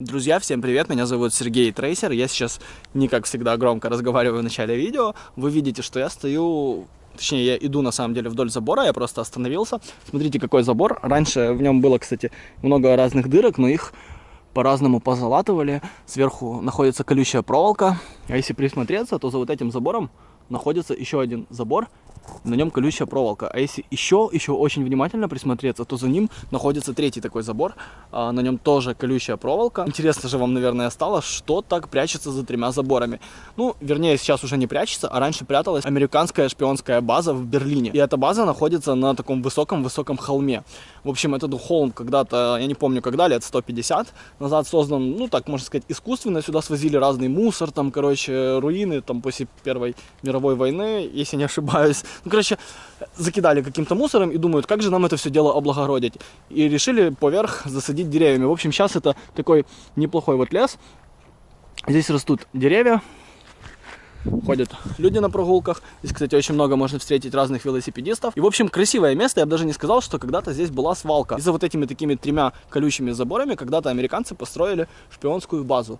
Друзья, всем привет, меня зовут Сергей Трейсер, я сейчас не как всегда громко разговариваю в начале видео, вы видите, что я стою, точнее я иду на самом деле вдоль забора, я просто остановился, смотрите какой забор, раньше в нем было, кстати, много разных дырок, но их по-разному позалатывали, сверху находится колючая проволока, а если присмотреться, то за вот этим забором находится еще один забор, на нем колючая проволока. А если еще, еще очень внимательно присмотреться, то за ним находится третий такой забор, а на нем тоже колючая проволока. Интересно же вам, наверное, стало, что так прячется за тремя заборами. Ну, вернее, сейчас уже не прячется, а раньше пряталась американская шпионская база в Берлине. И эта база находится на таком высоком-высоком холме. В общем, этот холм когда-то, я не помню когда, лет 150 назад создан, ну, так можно сказать, искусственно. Сюда свозили разный мусор, там, короче, руины, там, после Первой мировой войны, если не ошибаюсь. Ну, короче, закидали каким-то мусором и думают, как же нам это все дело облагородить. И решили поверх засадить деревьями. В общем, сейчас это такой неплохой вот лес. Здесь растут деревья, ходят люди на прогулках. Здесь, кстати, очень много можно встретить разных велосипедистов. И, в общем, красивое место. Я бы даже не сказал, что когда-то здесь была свалка. И за вот этими такими тремя колючими заборами когда-то американцы построили шпионскую базу.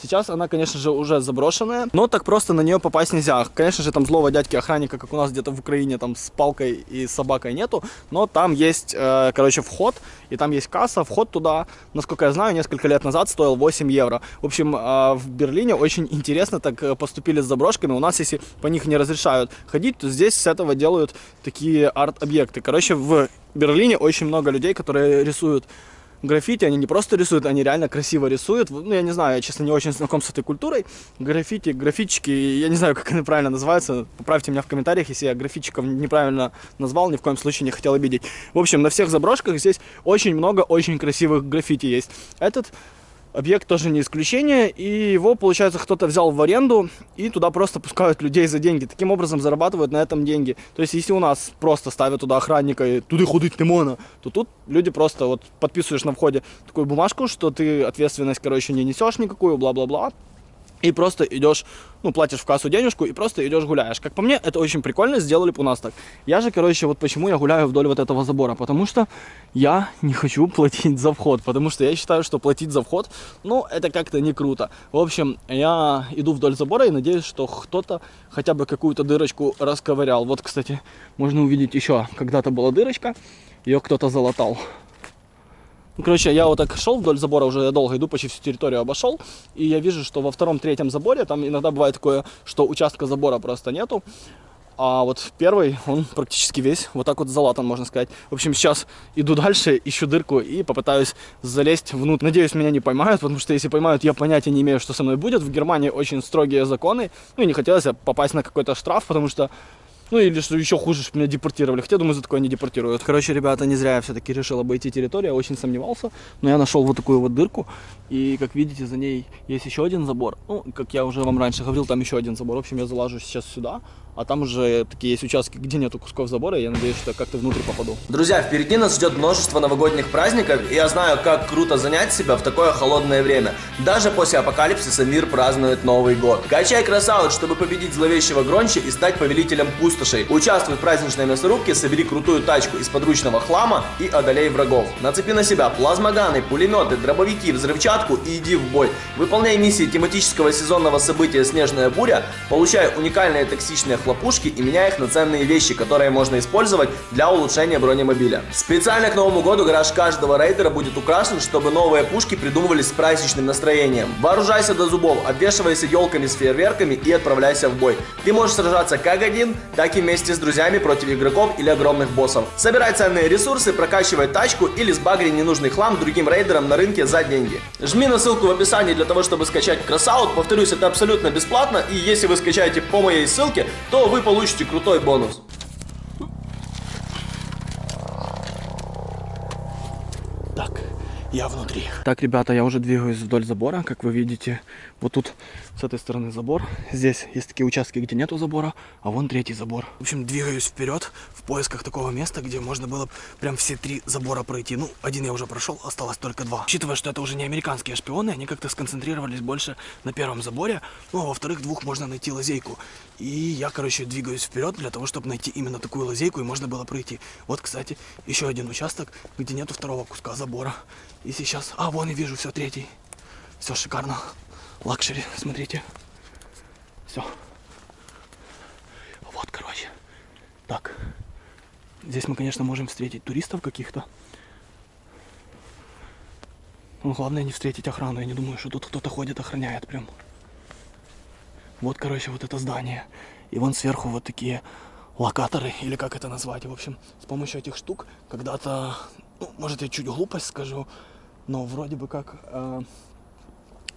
Сейчас она, конечно же, уже заброшенная, но так просто на нее попасть нельзя. Конечно же, там злого дядьки охранника, как у нас где-то в Украине, там с палкой и собакой нету, но там есть, э, короче, вход, и там есть касса, вход туда, насколько я знаю, несколько лет назад стоил 8 евро. В общем, э, в Берлине очень интересно так э, поступили с заброшками. У нас, если по них не разрешают ходить, то здесь с этого делают такие арт-объекты. Короче, в Берлине очень много людей, которые рисуют граффити, они не просто рисуют, они реально красиво рисуют. Ну, я не знаю, я, честно, не очень знаком с этой культурой. Граффити, графички, я не знаю, как они правильно называются. Поправьте меня в комментариях, если я графичиков неправильно назвал, ни в коем случае не хотел обидеть. В общем, на всех заброшках здесь очень много очень красивых граффити есть. Этот объект тоже не исключение, и его, получается, кто-то взял в аренду, и туда просто пускают людей за деньги. Таким образом зарабатывают на этом деньги. То есть, если у нас просто ставят туда охранника, и туда ходить не можно, то тут люди просто вот подписываешь на входе такую бумажку, что ты ответственность, короче, не несешь никакую, бла-бла-бла и просто идешь, ну, платишь в кассу денежку и просто идешь гуляешь. Как по мне, это очень прикольно, сделали бы у нас так. Я же, короче, вот почему я гуляю вдоль вот этого забора, потому что я не хочу платить за вход, потому что я считаю, что платить за вход, ну, это как-то не круто. В общем, я иду вдоль забора и надеюсь, что кто-то хотя бы какую-то дырочку расковырял. Вот, кстати, можно увидеть еще, когда-то была дырочка, ее кто-то залатал. Короче, я вот так шел вдоль забора, уже я долго иду, почти всю территорию обошел, и я вижу, что во втором-третьем заборе, там иногда бывает такое, что участка забора просто нету, а вот первый, он практически весь вот так вот залатан, можно сказать. В общем, сейчас иду дальше, ищу дырку и попытаюсь залезть внутрь. Надеюсь, меня не поймают, потому что если поймают, я понятия не имею, что со мной будет. В Германии очень строгие законы, ну и не хотелось попасть на какой-то штраф, потому что ну или что еще хуже, чтобы меня депортировали. Хотя, думаю, за такое не депортируют. Короче, ребята, не зря я все-таки решил обойти территорию. Я очень сомневался. Но я нашел вот такую вот дырку. И, как видите, за ней есть еще один забор. Ну, как я уже вам раньше говорил, там еще один забор. В общем, я залажу сейчас сюда. А там уже такие есть участки, где нету кусков забора. Я надеюсь, что как-то внутрь попаду. Друзья, впереди нас ждет множество новогодних праздников. И я знаю, как круто занять себя в такое холодное время. Даже после апокалипсиса мир празднует Новый год. Качай красавец, чтобы победить зловещего Гронча и стать повелителем пустошей. Участвуй в праздничной мясорубке, собери крутую тачку из подручного хлама и одолей врагов. Нацепи на себя плазмоганы, пулеметы, дробовики, взрывчатку и иди в бой. Выполняй миссии тематического сезонного события «Снежная буря», получай уникальные токсичные хлопушки и меняй их на ценные вещи, которые можно использовать для улучшения бронемобиля. Специально к Новому году гараж каждого рейдера будет украшен, чтобы новые пушки придумывались с праздничным настроением. Вооружайся до зубов, обвешивайся елками с фейерверками и отправляйся в бой. Ты можешь сражаться как один, так и вместе с друзьями против игроков или огромных боссов. Собирай ценные ресурсы, прокачивай тачку или сбагри ненужный хлам другим рейдерам на рынке за деньги. Жми на ссылку в описании для того, чтобы скачать Красаут. Повторюсь, это абсолютно бесплатно. И если вы скачаете по моей ссылке, то вы получите крутой бонус. Так, я внутри. Так, ребята, я уже двигаюсь вдоль забора, как вы видите. Вот тут с этой стороны забор. Здесь есть такие участки, где нету забора, а вон третий забор. В общем, двигаюсь вперед в поисках такого места, где можно было прям все три забора пройти. Ну, один я уже прошел, осталось только два. Учитывая, что это уже не американские шпионы, они как-то сконцентрировались больше на первом заборе. Ну, а во вторых двух можно найти лазейку. И я, короче, двигаюсь вперед для того, чтобы найти именно такую лазейку, и можно было пройти. Вот, кстати, еще один участок, где нету второго куска забора. И сейчас... А, вон я вижу, все, третий. Все шикарно. Luxury, смотрите. Все. Вот, короче. Так. Здесь мы, конечно, можем встретить туристов каких-то. Но главное не встретить охрану. Я не думаю, что тут кто-то ходит, охраняет прям. Вот, короче, вот это здание. И вон сверху вот такие локаторы, или как это назвать. В общем, с помощью этих штук когда-то, ну, может, я чуть глупость скажу, но вроде бы как... Э,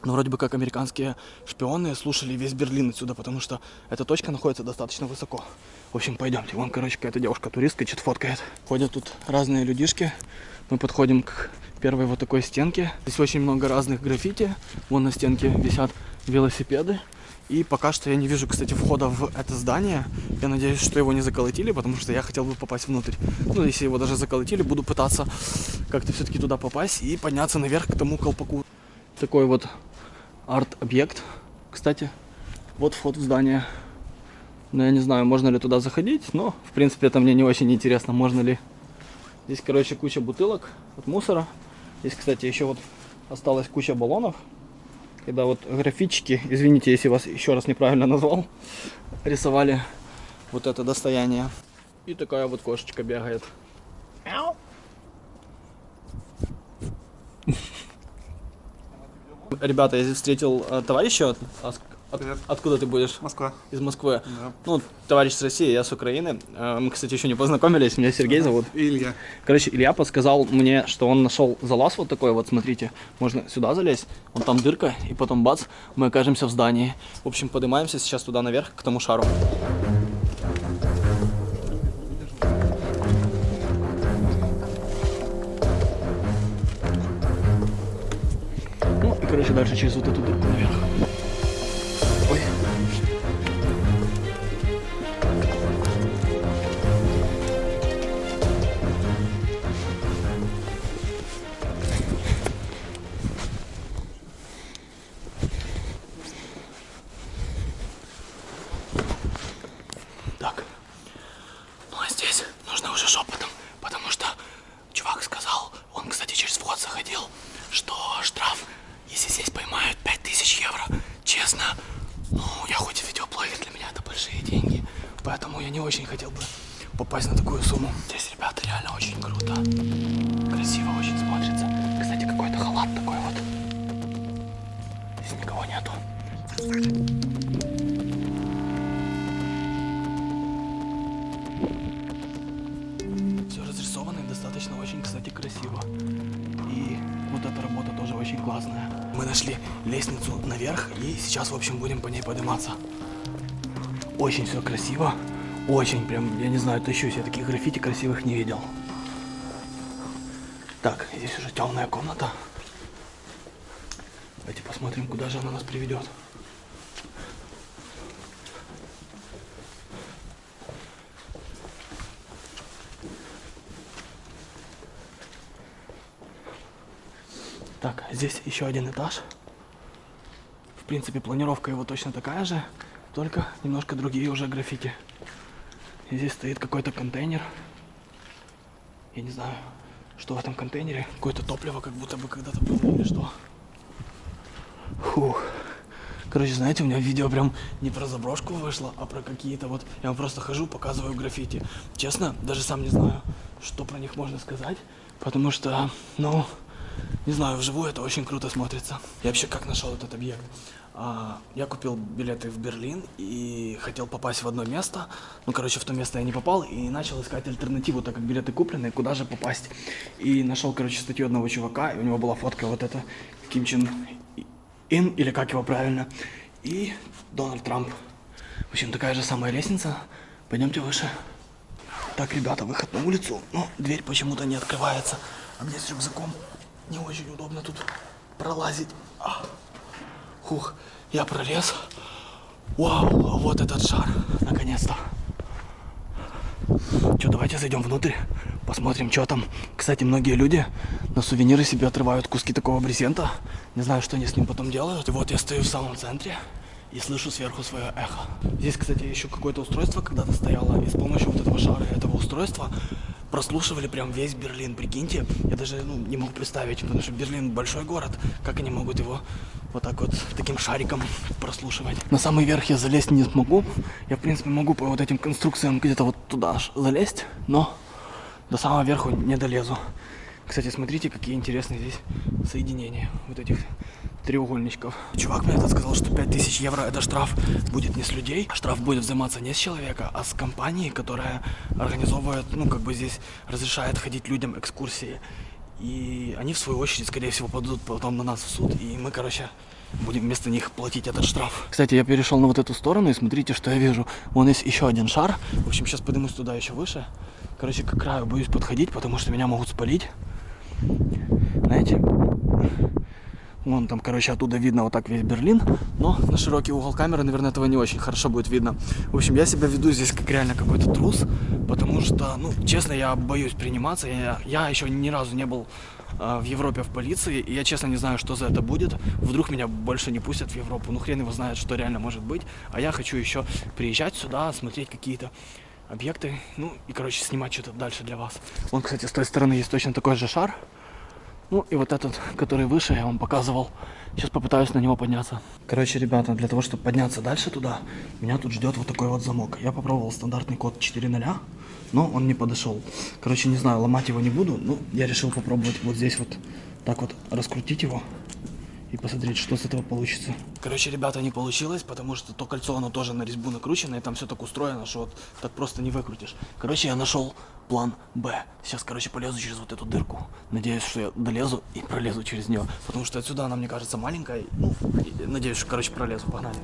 но вроде бы как американские шпионы слушали весь Берлин отсюда, потому что эта точка находится достаточно высоко. В общем, пойдемте. Вон, короче, какая-то девушка-туристка что-то фоткает. Ходят тут разные людишки. Мы подходим к первой вот такой стенке. Здесь очень много разных граффити. Вон на стенке висят велосипеды. И пока что я не вижу, кстати, входа в это здание. Я надеюсь, что его не заколотили, потому что я хотел бы попасть внутрь. Ну, если его даже заколотили, буду пытаться как-то все-таки туда попасть и подняться наверх к тому колпаку. Такой вот арт-объект. Кстати, вот вход в здание. Но я не знаю, можно ли туда заходить, но, в принципе, это мне не очень интересно, можно ли. Здесь, короче, куча бутылок от мусора. Здесь, кстати, еще вот осталась куча баллонов когда вот графички, извините, если вас еще раз неправильно назвал, рисовали вот это достояние. И такая вот кошечка бегает. Ребята, я здесь встретил э, товарища от, от, откуда ты будешь? Москва. Из Москвы. Да. Ну, товарищ с России, я с Украины. Э, Мы, кстати, еще не познакомились, меня Сергей зовут. И Илья. Короче, Илья подсказал мне, что он нашел залаз вот такой вот, смотрите. Можно сюда залезть, вон там дырка, и потом бац, мы окажемся в здании. В общем, поднимаемся сейчас туда наверх, к тому шару. Короче, дальше через вот эту дырку наверх. Я не очень хотел бы попасть на такую сумму. Здесь, ребята, реально очень круто. Красиво очень смотрится. Кстати, какой-то халат такой вот. Здесь никого нету. Все разрисовано и достаточно очень, кстати, красиво. И вот эта работа тоже очень классная. Мы нашли лестницу наверх и сейчас, в общем, будем по ней подниматься. Очень все красиво. Очень прям, я не знаю, тащусь. Я таких граффити красивых не видел. Так, здесь уже темная комната. Давайте посмотрим, куда же она нас приведет. Так, здесь еще один этаж. В принципе, планировка его точно такая же, только немножко другие уже граффити. И здесь стоит какой-то контейнер. Я не знаю, что в этом контейнере. Какое-то топливо, как будто бы когда-то было или что. Фух. Короче, знаете, у меня видео прям не про заброшку вышло, а про какие-то вот... Я вам просто хожу, показываю граффити. Честно, даже сам не знаю, что про них можно сказать. Потому что, ну, не знаю, вживую это очень круто смотрится. Я вообще как нашел этот объект? А, я купил билеты в Берлин и хотел попасть в одно место. Ну, короче, в то место я не попал и начал искать альтернативу, так как билеты куплены, куда же попасть. И нашел, короче, статью одного чувака, и у него была фотка вот эта Ким Чен Ин, или как его правильно, и Дональд Трамп. В общем, такая же самая лестница. Пойдемте выше. Так, ребята, выход на улицу, но дверь почему-то не открывается. А мне с рюкзаком не очень удобно тут пролазить. А. Хух, я пролез. Вау, вот этот шар, наконец-то. Че, давайте зайдем внутрь, посмотрим, что там. Кстати, многие люди на сувениры себе отрывают куски такого брезента. Не знаю, что они с ним потом делают. И вот я стою в самом центре и слышу сверху свое эхо. Здесь, кстати, еще какое-то устройство когда-то стояло, и с помощью вот этого шара этого устройства прослушивали прям весь Берлин, прикиньте. Я даже ну, не мог представить, потому что Берлин большой город. Как они могут его вот так вот таким шариком прослушивать? На самый верх я залезть не смогу. Я, в принципе, могу по вот этим конструкциям где-то вот туда аж залезть, но до самого верху не долезу. Кстати, смотрите, какие интересные здесь соединения вот этих треугольничков. Чувак мне этот сказал, что 5000 евро это штраф будет не с людей, штраф будет взиматься не с человека, а с компании, которая организовывает, ну как бы здесь разрешает ходить людям экскурсии. И они в свою очередь, скорее всего, подадут потом на нас в суд, и мы, короче, будем вместо них платить этот штраф. Кстати, я перешел на вот эту сторону, и смотрите, что я вижу. Вон есть еще один шар. В общем, сейчас поднимусь туда еще выше. Короче, к краю боюсь подходить, потому что меня могут спалить. Знаете, Вон там, короче, оттуда видно вот так весь Берлин. Но на широкий угол камеры, наверное, этого не очень хорошо будет видно. В общем, я себя веду здесь как реально какой-то трус. Потому что, ну, честно, я боюсь приниматься. Я, я еще ни разу не был э, в Европе в полиции. И я, честно, не знаю, что за это будет. Вдруг меня больше не пустят в Европу. Ну, хрен его знает, что реально может быть. А я хочу еще приезжать сюда, смотреть какие-то объекты. Ну, и, короче, снимать что-то дальше для вас. Вон, кстати, с той стороны есть точно такой же шар. Ну и вот этот, который выше, я вам показывал. Сейчас попытаюсь на него подняться. Короче, ребята, для того, чтобы подняться дальше туда, меня тут ждет вот такой вот замок. Я попробовал стандартный код 4.0, но он не подошел. Короче, не знаю, ломать его не буду, но я решил попробовать вот здесь вот так вот раскрутить его и посмотреть, что с этого получится. Короче, ребята, не получилось, потому что то кольцо, оно тоже на резьбу накручено, и там все так устроено, что вот так просто не выкрутишь. Короче, я нашел план Б. Сейчас, короче, полезу через вот эту дырку. Надеюсь, что я долезу и пролезу через нее, потому что отсюда она, мне кажется, маленькая. Ну, надеюсь, что, короче, пролезу. Погнали.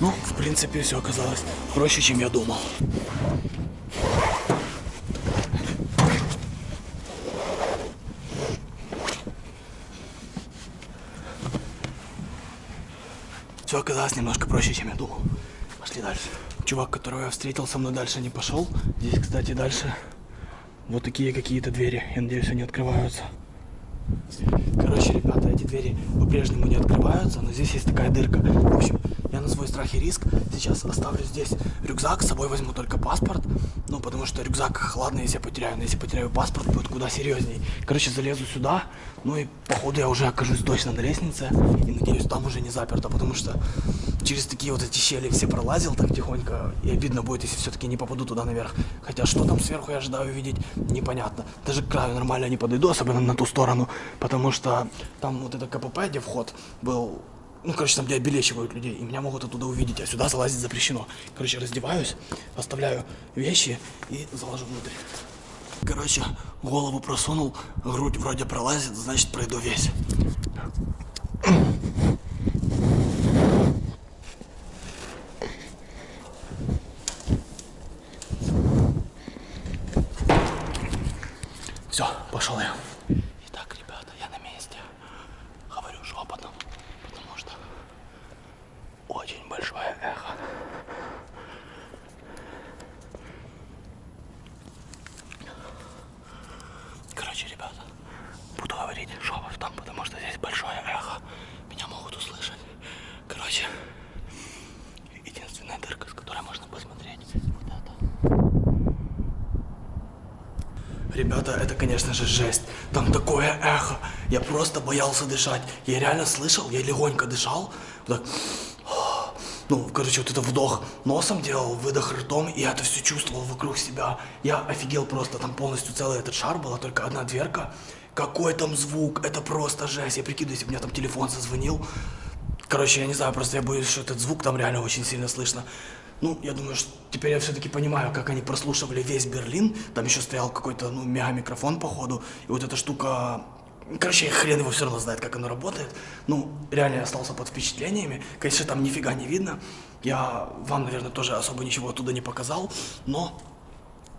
Ну, в принципе, все оказалось проще, чем я думал. Все оказалось немножко проще, чем я думал. Пошли дальше. Чувак, которого я встретил, со мной дальше не пошел. Здесь, кстати, дальше вот такие какие-то двери. Я надеюсь, они открываются. Короче, ребята, эти двери по-прежнему не открываются, но здесь есть такая дырка. В общем, на свой страх и риск сейчас оставлю здесь рюкзак, с собой возьму только паспорт. Ну, потому что рюкзак, ладно, если я потеряю, но если потеряю паспорт, будет куда серьезней. Короче, залезу сюда, ну и походу я уже окажусь точно на лестнице. И надеюсь, там уже не заперто, потому что через такие вот эти щели все пролазил так тихонько. И обидно будет, если все-таки не попаду туда наверх. Хотя что там сверху я ожидаю увидеть, непонятно. Даже к краю нормально не подойду, особенно на ту сторону. Потому что там вот это КПП, где вход был ну, короче, там, где обелечивают людей, и меня могут оттуда увидеть, а сюда залазить запрещено. Короче, раздеваюсь, оставляю вещи и заложу внутрь. Короче, голову просунул, грудь вроде пролазит, значит, пройду весь. Все, пошел я. Итак, ребята, я на месте. Говорю шепотом, потому что очень большое эхо. Короче, ребята, буду говорить шепотом, потому что здесь большое эхо. Меня могут услышать. Короче, единственная дырка, с которой можно посмотреть, вот это. Ребята, это, конечно же, жесть. Там такое эхо. Я просто боялся дышать. Я реально слышал, я легонько дышал. Вот так. Ну, короче, вот это вдох носом делал, выдох ртом, и я это все чувствовал вокруг себя. Я офигел просто, там полностью целый этот шар, была только одна дверка. Какой там звук, это просто жесть. Я прикидываю, если бы у меня там телефон зазвонил. Короче, я не знаю, просто я боюсь, что этот звук там реально очень сильно слышно. Ну, я думаю, что теперь я все-таки понимаю, как они прослушивали весь Берлин. Там еще стоял какой-то, ну, мега-микрофон, походу. И вот эта штука... Короче, хрен его все равно знает, как оно работает. Ну, реально я остался под впечатлениями. Конечно, там нифига не видно. Я вам, наверное, тоже особо ничего оттуда не показал. Но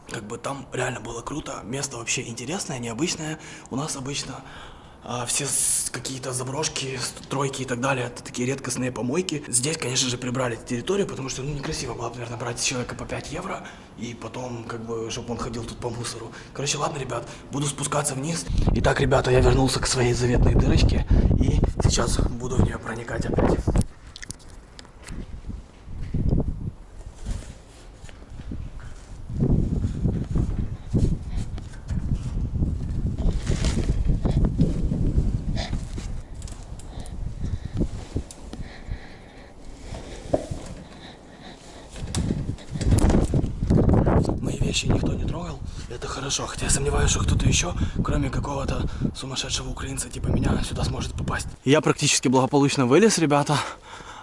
как бы там реально было круто, место вообще интересное, необычное. У нас обычно а, все какие-то заброшки, стройки и так далее, это такие редкостные помойки. Здесь, конечно же, прибрали территорию, потому что ну, некрасиво было, бы, наверное, брать человека по 5 евро и потом, как бы, чтобы он ходил тут по мусору. Короче, ладно, ребят, буду спускаться вниз. Итак, ребята, я вернулся к своей заветной дырочке и сейчас буду в нее проникать опять. Мои вещи никто не трогал, это хорошо. Хотя я сомневаюсь, что кто-то еще, кроме какого-то сумасшедшего украинца типа меня, сюда сможет попасть. Я практически благополучно вылез, ребята.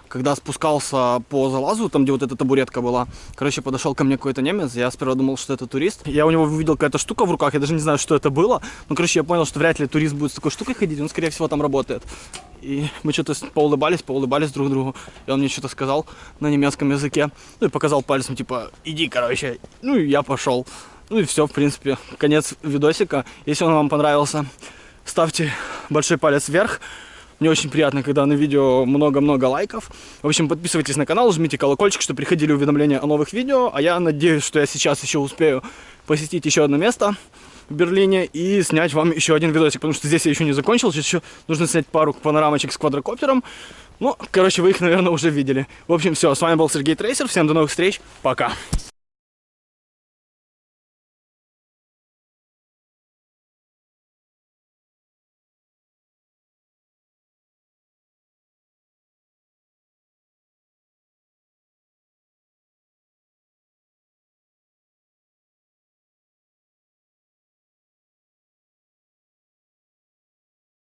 Когда спускался по залазу, там где вот эта табуретка была, короче, подошел ко мне какой-то немец, я сперва думал, что это турист. Я у него увидел какая-то штука в руках, я даже не знаю, что это было. Ну, короче, я понял, что вряд ли турист будет с такой штукой ходить, он, скорее всего, там работает. И мы что-то поулыбались, поулыбались друг другу. И он мне что-то сказал на немецком языке. Ну и показал пальцем, типа, иди, короче. Ну и я пошел. Ну и все, в принципе, конец видосика. Если он вам понравился, ставьте большой палец вверх. Мне очень приятно, когда на видео много-много лайков. В общем, подписывайтесь на канал, жмите колокольчик, чтобы приходили уведомления о новых видео. А я надеюсь, что я сейчас еще успею посетить еще одно место в Берлине и снять вам еще один видосик, потому что здесь я еще не закончил, сейчас еще нужно снять пару панорамочек с квадрокоптером. Ну, короче, вы их, наверное, уже видели. В общем, все, с вами был Сергей Трейсер, всем до новых встреч, пока.